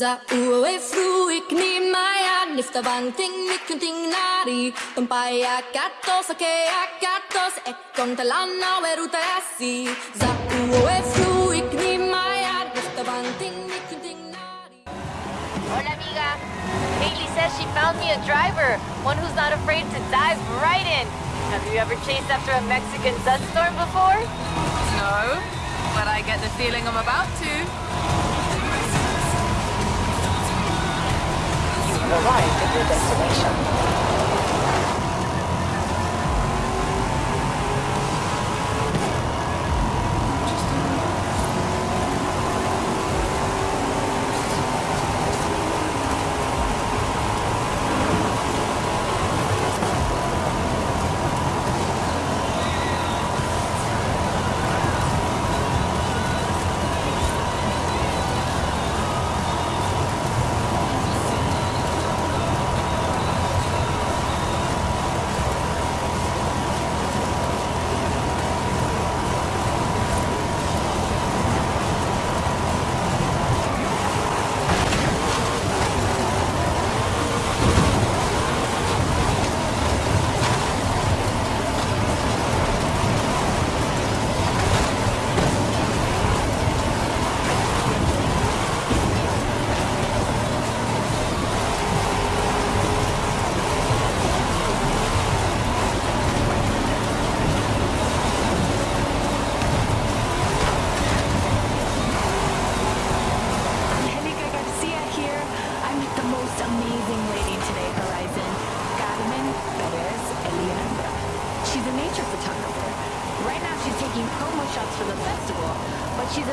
Za uwe fruik ni maya nifta bang ting mikunting nari Tumpaya katos ake akatos ekon talana weruta asi Za uwe fruik ni maya nifta bang ting mikunting nari Hola, amiga. Haley says she found me a driver, one who's not afraid to dive right in. Have you ever chased after a Mexican dust storm before? No, but I get the feeling I'm about to. Arrived at your destination.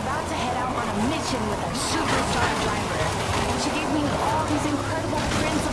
About to head out on a mission with a superstar driver. And she gave me all these incredible prints